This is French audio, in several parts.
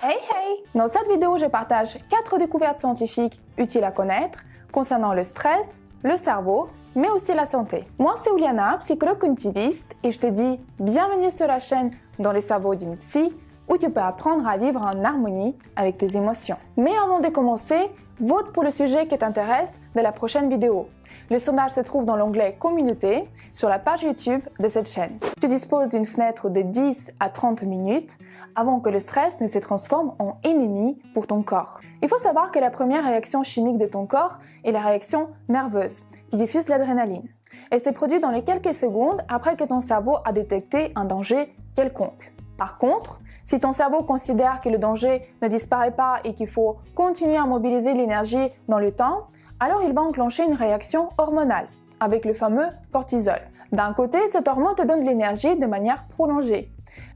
Hey hey Dans cette vidéo, je partage 4 découvertes scientifiques utiles à connaître concernant le stress, le cerveau, mais aussi la santé. Moi, c'est Uliana, psychologue cognitiviste, et je te dis bienvenue sur la chaîne Dans les cerveaux d'une psy, où tu peux apprendre à vivre en harmonie avec tes émotions. Mais avant de commencer, vote pour le sujet qui t'intéresse de la prochaine vidéo. Le sondage se trouve dans l'onglet Communauté sur la page YouTube de cette chaîne. Tu disposes d'une fenêtre de 10 à 30 minutes avant que le stress ne se transforme en ennemi pour ton corps. Il faut savoir que la première réaction chimique de ton corps est la réaction nerveuse qui diffuse l'adrénaline. Elle se produit dans les quelques secondes après que ton cerveau a détecté un danger quelconque. Par contre, si ton cerveau considère que le danger ne disparaît pas et qu'il faut continuer à mobiliser l'énergie dans le temps, alors il va enclencher une réaction hormonale avec le fameux cortisol. D'un côté, cette hormone te donne de l'énergie de manière prolongée.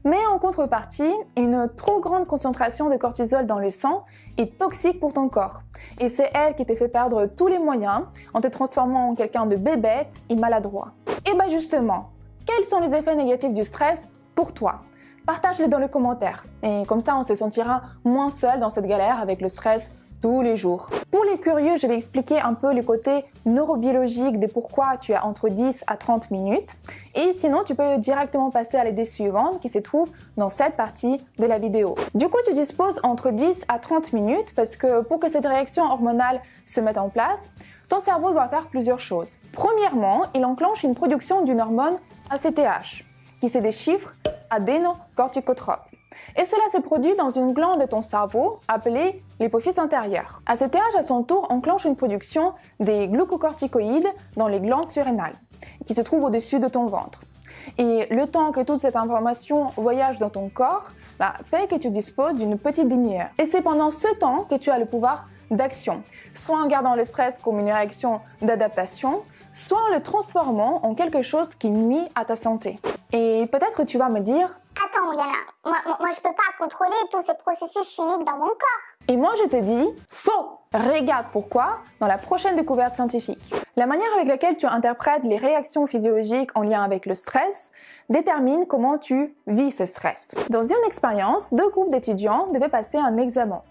Mais en contrepartie, une trop grande concentration de cortisol dans le sang est toxique pour ton corps. Et c'est elle qui te fait perdre tous les moyens en te transformant en quelqu'un de bébête et maladroit. Et bien justement, quels sont les effets négatifs du stress pour toi? Partage-les dans les commentaires. Et comme ça, on se sentira moins seul dans cette galère avec le stress tous les jours. Pour les curieux, je vais expliquer un peu le côté neurobiologique de pourquoi tu as entre 10 à 30 minutes. Et sinon, tu peux directement passer à l'idée suivante qui se trouve dans cette partie de la vidéo. Du coup, tu disposes entre 10 à 30 minutes parce que pour que cette réaction hormonale se mette en place, ton cerveau doit faire plusieurs choses. Premièrement, il enclenche une production d'une hormone ACTH, qui c'est des chiffres adénocorticotropes. Et cela se produit dans une glande de ton cerveau appelée l'hypophyse antérieure. ACTH, à son tour, enclenche une production des glucocorticoïdes dans les glandes surrénales, qui se trouvent au-dessus de ton ventre. Et le temps que toute cette information voyage dans ton corps bah, fait que tu disposes d'une petite demi-heure. Et c'est pendant ce temps que tu as le pouvoir d'action, soit en gardant le stress comme une réaction d'adaptation, soit en le transformant en quelque chose qui nuit à ta santé. Et peut-être tu vas me dire Attends, Liana, moi, moi, je peux pas contrôler tous ces processus chimiques dans mon corps. Et moi je te dis faux Regarde pourquoi dans la prochaine découverte scientifique. La manière avec laquelle tu interprètes les réactions physiologiques en lien avec le stress détermine comment tu vis ce stress. Dans une expérience, deux groupes d'étudiants devaient passer un examen.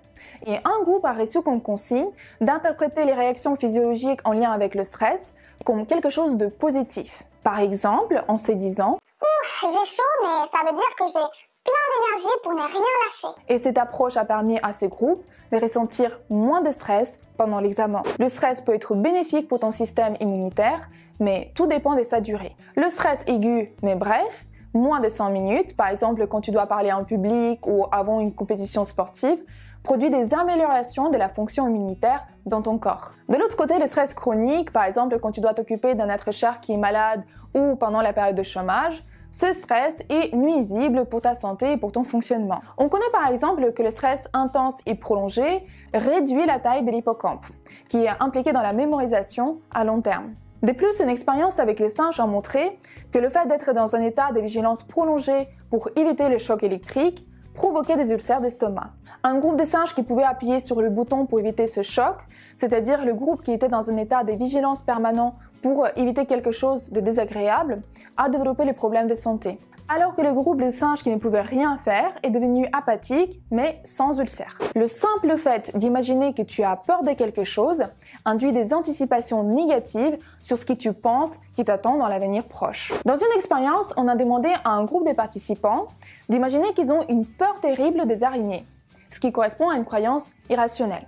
Et un groupe a reçu comme consigne d'interpréter les réactions physiologiques en lien avec le stress comme quelque chose de positif. Par exemple, en se disant Ouh, j'ai chaud, mais ça veut dire que j'ai plein d'énergie pour ne rien lâcher. Et cette approche a permis à ce groupe de ressentir moins de stress pendant l'examen. Le stress peut être bénéfique pour ton système immunitaire, mais tout dépend de sa durée. Le stress aigu, mais bref, moins de 100 minutes, par exemple quand tu dois parler en public ou avant une compétition sportive, produit des améliorations de la fonction immunitaire dans ton corps. De l'autre côté, le stress chronique, par exemple quand tu dois t'occuper d'un être cher qui est malade ou pendant la période de chômage, ce stress est nuisible pour ta santé et pour ton fonctionnement. On connaît par exemple que le stress intense et prolongé réduit la taille de l'hippocampe, qui est impliqué dans la mémorisation à long terme. De plus, une expérience avec les singes a montré que le fait d'être dans un état de vigilance prolongé pour éviter le choc électrique provoquait des ulcères d'estomac. Un groupe de singes qui pouvait appuyer sur le bouton pour éviter ce choc, c'est-à-dire le groupe qui était dans un état de vigilance permanent pour éviter quelque chose de désagréable, a développé les problèmes de santé. Alors que le groupe de singes qui ne pouvait rien faire est devenu apathique, mais sans ulcère. Le simple fait d'imaginer que tu as peur de quelque chose induit des anticipations négatives sur ce que tu penses qui t'attend dans l'avenir proche. Dans une expérience, on a demandé à un groupe de participants d'imaginer qu'ils ont une peur terrible des araignées, ce qui correspond à une croyance irrationnelle.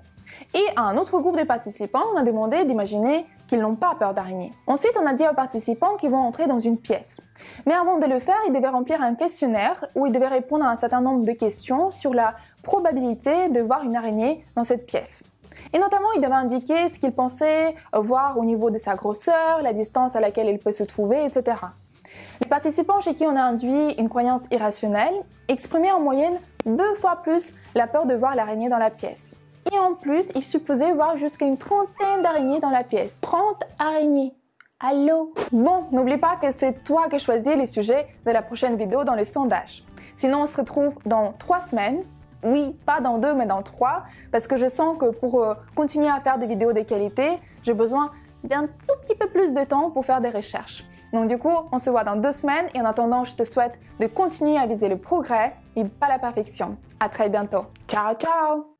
Et à un autre groupe de participants, on a demandé d'imaginer qu'ils n'ont pas peur d'araignées. Ensuite, on a dit aux participants qu'ils vont entrer dans une pièce. Mais avant de le faire, ils devaient remplir un questionnaire où ils devaient répondre à un certain nombre de questions sur la probabilité de voir une araignée dans cette pièce. Et notamment, ils devaient indiquer ce qu'ils pensaient voir au niveau de sa grosseur, la distance à laquelle il peut se trouver, etc. Les participants chez qui on a induit une croyance irrationnelle exprimaient en moyenne deux fois plus la peur de voir l'araignée dans la pièce. Et en plus, il supposait voir jusqu'à une trentaine d'araignées dans la pièce. 30 araignées Allô? Bon, n'oublie pas que c'est toi qui choisis les sujets de la prochaine vidéo dans le sondage. Sinon, on se retrouve dans trois semaines. Oui, pas dans deux, mais dans trois, parce que je sens que pour euh, continuer à faire des vidéos de qualité, j'ai besoin d'un tout petit peu plus de temps pour faire des recherches. Donc du coup, on se voit dans deux semaines et en attendant, je te souhaite de continuer à viser le progrès et pas la perfection. À très bientôt. Ciao, ciao